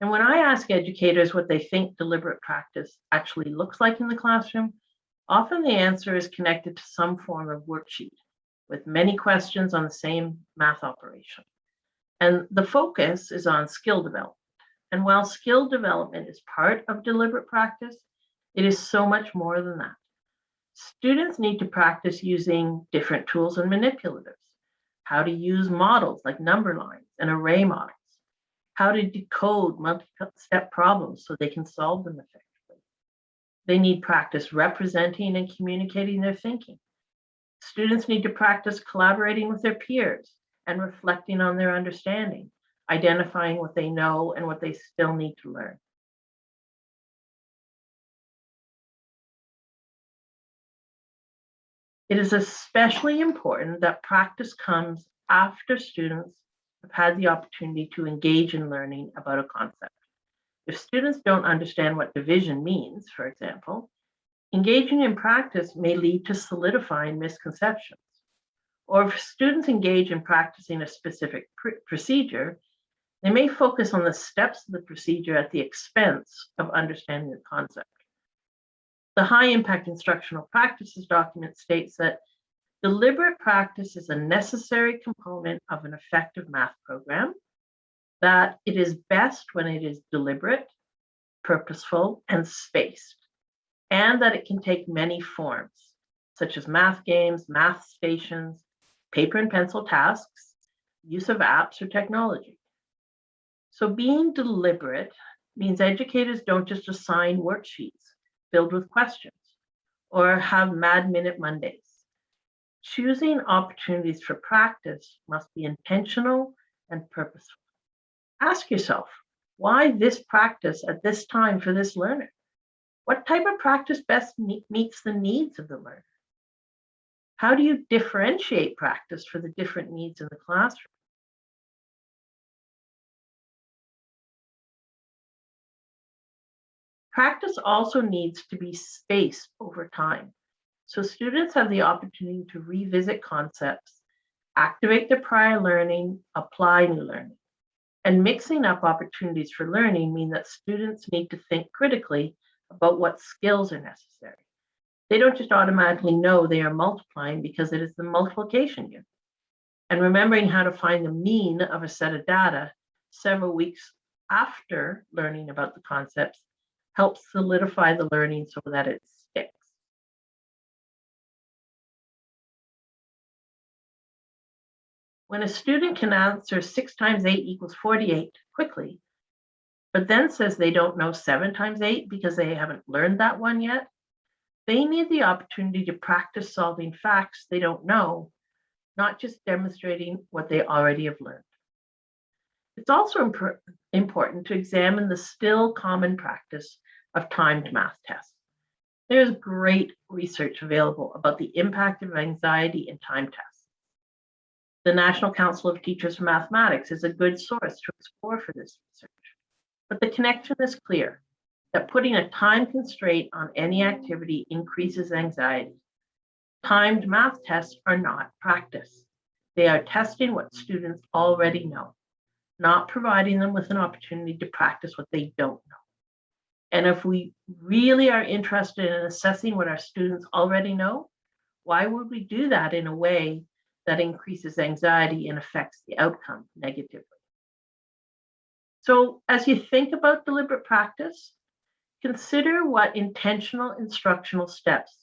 And when I ask educators what they think deliberate practice actually looks like in the classroom, often the answer is connected to some form of worksheet with many questions on the same math operation. And the focus is on skill development. And while skill development is part of deliberate practice, it is so much more than that. Students need to practice using different tools and manipulatives, how to use models like number lines and array models, how to decode multi-step problems so they can solve them effectively. They need practice representing and communicating their thinking. Students need to practice collaborating with their peers and reflecting on their understanding, identifying what they know and what they still need to learn. It is especially important that practice comes after students have had the opportunity to engage in learning about a concept. If students don't understand what division means, for example, engaging in practice may lead to solidifying misconceptions. Or if students engage in practicing a specific pr procedure, they may focus on the steps of the procedure at the expense of understanding the concept. The high impact instructional practices document states that deliberate practice is a necessary component of an effective math program, that it is best when it is deliberate, purposeful, and spaced, and that it can take many forms, such as math games, math stations, paper and pencil tasks, use of apps or technology. So being deliberate means educators don't just assign worksheets filled with questions or have mad minute Mondays. Choosing opportunities for practice must be intentional and purposeful. Ask yourself, why this practice at this time for this learner? What type of practice best meets the needs of the learner? How do you differentiate practice for the different needs in the classroom? Practice also needs to be spaced over time. So students have the opportunity to revisit concepts, activate their prior learning, apply new learning. And mixing up opportunities for learning mean that students need to think critically about what skills are necessary. They don't just automatically know they are multiplying because it is the multiplication unit. And remembering how to find the mean of a set of data several weeks after learning about the concepts helps solidify the learning so that it When a student can answer six times eight equals 48 quickly, but then says they don't know seven times eight because they haven't learned that one yet, they need the opportunity to practice solving facts they don't know, not just demonstrating what they already have learned. It's also important to examine the still common practice of timed math tests. There's great research available about the impact of anxiety in time tests. The National Council of Teachers for Mathematics is a good source to explore for this research. But the connection is clear that putting a time constraint on any activity increases anxiety. Timed math tests are not practice. They are testing what students already know, not providing them with an opportunity to practice what they don't know. And if we really are interested in assessing what our students already know, why would we do that in a way that increases anxiety and affects the outcome negatively? So as you think about deliberate practice, consider what intentional instructional steps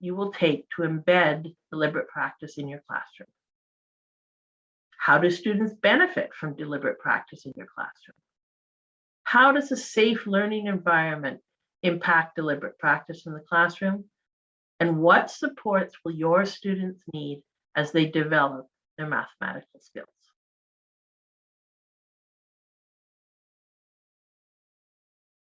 you will take to embed deliberate practice in your classroom. How do students benefit from deliberate practice in your classroom? How does a safe learning environment impact deliberate practice in the classroom? And what supports will your students need as they develop their mathematical skills?